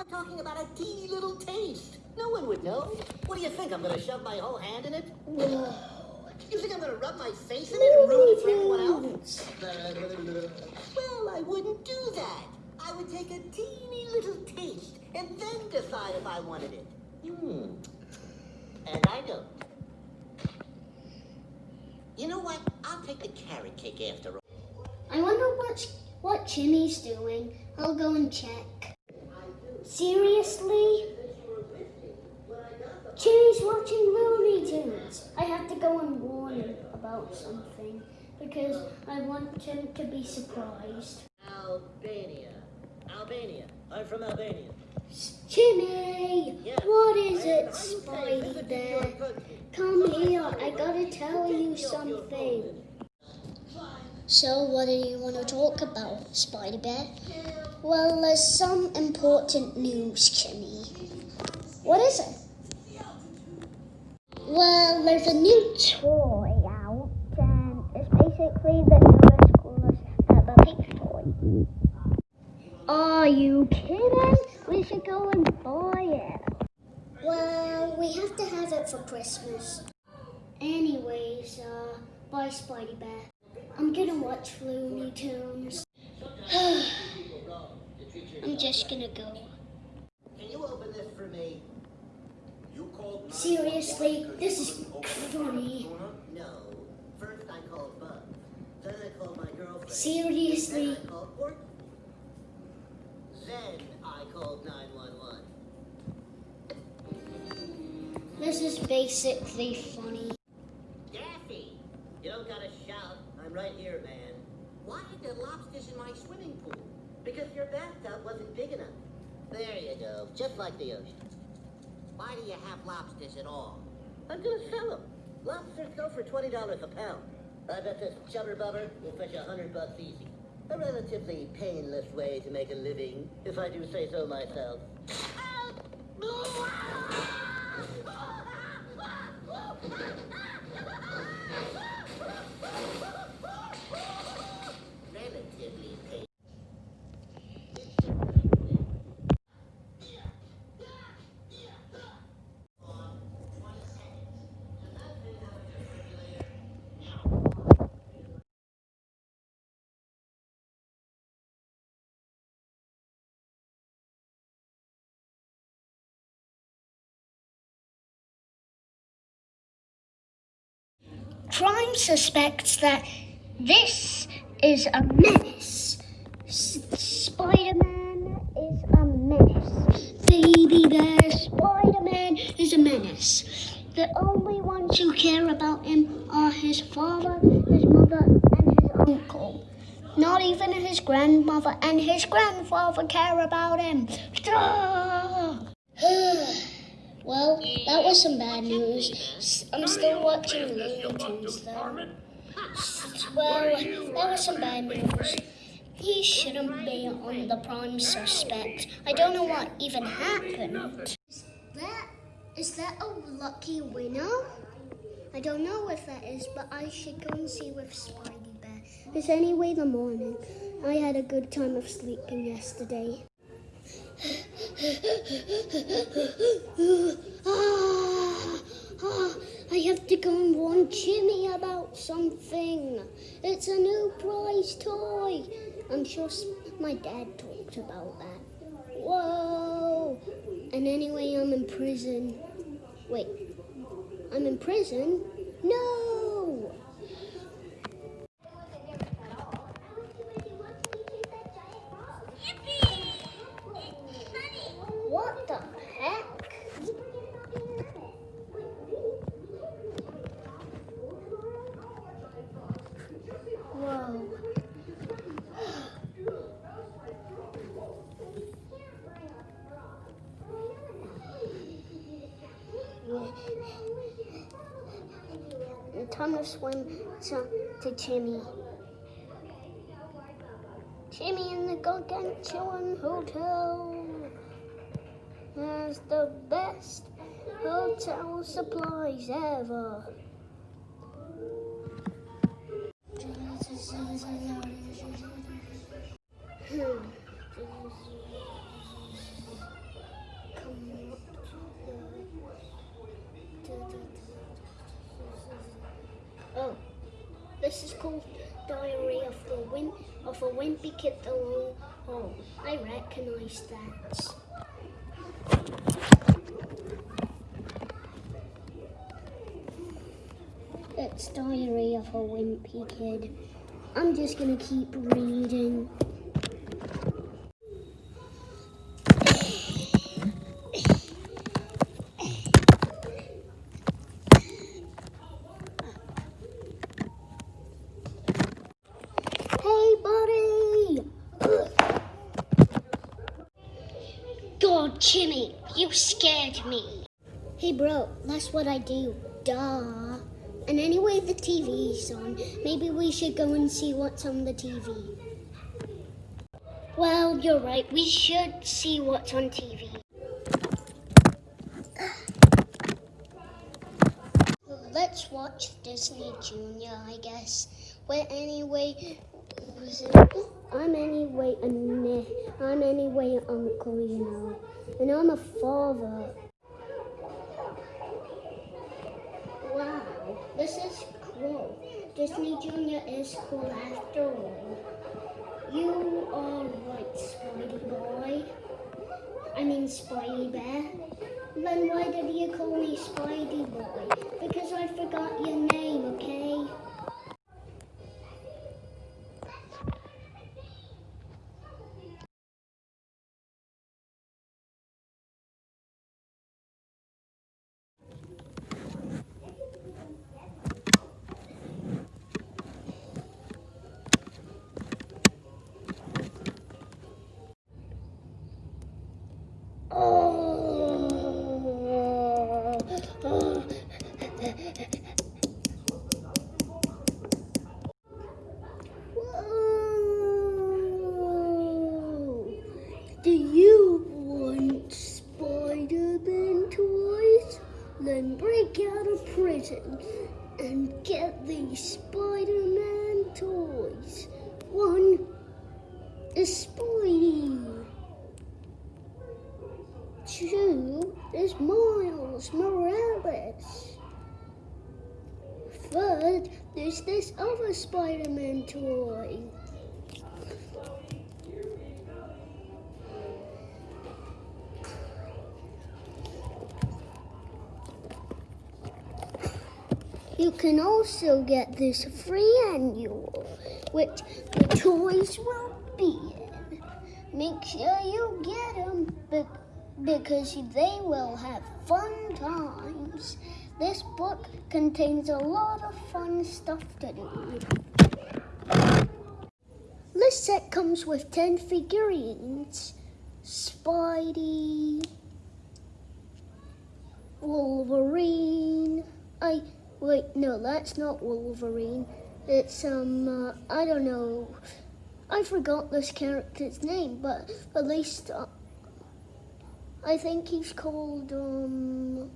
I'm talking about a teeny little taste. No one would know. What do you think? I'm gonna shove my whole hand in it? Whoa. You think I'm gonna rub my face in it and ruin it for everyone else? Well, I wouldn't do that. I would take a teeny little taste and then decide if I wanted it. Hmm. And I don't. You know what? I'll take the carrot cake after all. I wonder what what Jimmy's doing. I'll go and check. Seriously? Jimmy's watching Looney Tunes. I have to go and warn him about something because I want him to be surprised. Albania. Albania. I'm from Albania. Jimmy, Yeah. what is it, Spidey Bear? Come here, I gotta tell you something. So, what do you want to talk about, Spidey Bear? Well, there's some important news, Kimmy. What is it? Well, there's a new toy out, and it's basically the newest, coolest Peppa Pig toy. Are you kidding? We should go and buy it. Well, we have to have it for Christmas. Anyways, uh, bye, Spidey Bear. I'm gonna watch Looney Tunes. I'm just gonna go. Can you open this for me? You called Bob. Seriously, this is funny. No. First I called Bub. Then I called my girlfriend. Seriously. Then I called Courtney. Then I called 911. This is basically funny. Daffy! You don't gotta shout. I'm right here, man. Why are there lobsters in my swimming pool? Because your bathtub wasn't big enough. There you go. Just like the ocean. Why do you have lobsters at all? I'm gonna sell them. Lobsters go for $20 a pound. I bet this chubber bubber will fetch a hundred bucks easy. A relatively painless way to make a living, if I do say so myself. Oh, Crime suspects that this is a menace. Spider-Man is a menace. Baby Bear Spider-Man is a menace. The only ones who care about him are his father, his mother, and his uncle. Not even his grandmother and his grandfather care about him. Well, that was some bad news. I'm still watching Looney Tunes though. Well, that was some bad news. He shouldn't be on the prime suspect. I don't know what even happened. Is that is that a lucky winner? I don't know if that is, but I should go and see with Spidey Bear. It's anyway the morning. I had a good time of sleeping yesterday. ah, ah, I have to go and warn Jimmy about something. It's a new prize toy. I'm sure my dad talked about that. Whoa! And anyway, I'm in prison. Wait, I'm in prison? No! What the heck? Whoa. To swim to, to Jimmy. Jimmy in the Gargantuan Hotel has the best hotel supplies ever. Hmm. This is called Diary of the of a Wimpy Kid Home. I recognise that. It's Diary of a Wimpy Kid. I'm just gonna keep reading. God, Jimmy, you scared me. Hey, bro, that's what I do. Duh. And anyway, the TV's on. Maybe we should go and see what's on the TV. Well, you're right. We should see what's on TV. Let's watch Disney Junior, I guess. Well, anyway, I'm anyway a ne- I'm anyway an uncle, you know, and I'm a father. Wow, this is cool. Disney Junior is cool after all. You are right, Spidey boy. I mean Spidey Bear. Then why did you call me Spidey boy? Because I forgot your name, okay? Do you want Spider-Man toys? Then break out of prison and get these Spider-Man toys. One is Spidey. Two is Miles Morales. Third, there's this other Spider-Man toy. Can also get this free annual, which the toys will be in. Make sure you get them because they will have fun times. This book contains a lot of fun stuff to do. This set comes with 10 figurines. Spidey, Wolverine. I no, that's not Wolverine. It's um, uh, I don't know. I forgot this character's name, but at least uh, I think he's called um.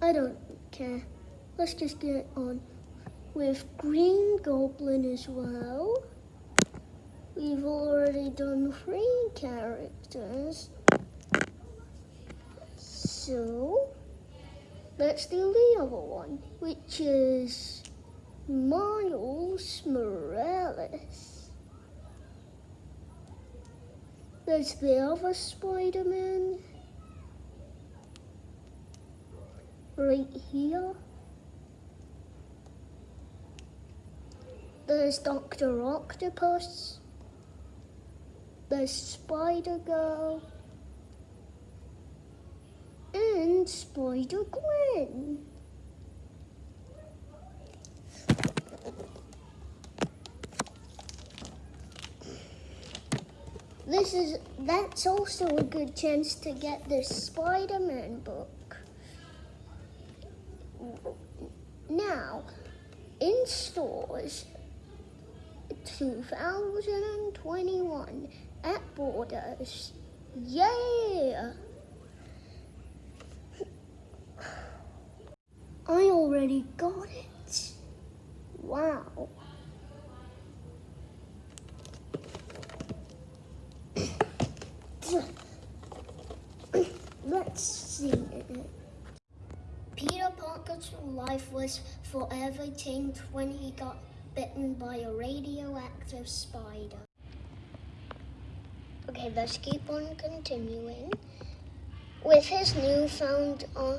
I don't care. Let's just get on with Green Goblin as well. We've already done three characters. So, let's do the other one, which is Miles Morales. There's the other Spider-Man right here. There's Dr. Octopus. There's Spider And Spider Gwen. This is that's also a good chance to get this Spider-Man book. Now, in stores 2021 at Borders. Yeah! I already got it. Wow. Let's see. Peter Parker's life was forever changed when he got bitten by a radioactive spider. Okay, let's keep on continuing. With his newfound uh,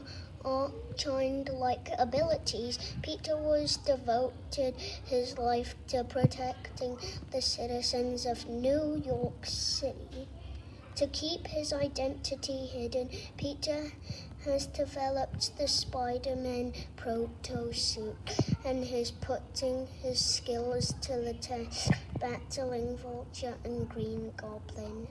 childlike abilities, Peter was devoted his life to protecting the citizens of New York City. To keep his identity hidden, Peter has developed the Spider-Man proto suit and is putting his skills to the test, battling Vulture and Green Goblin.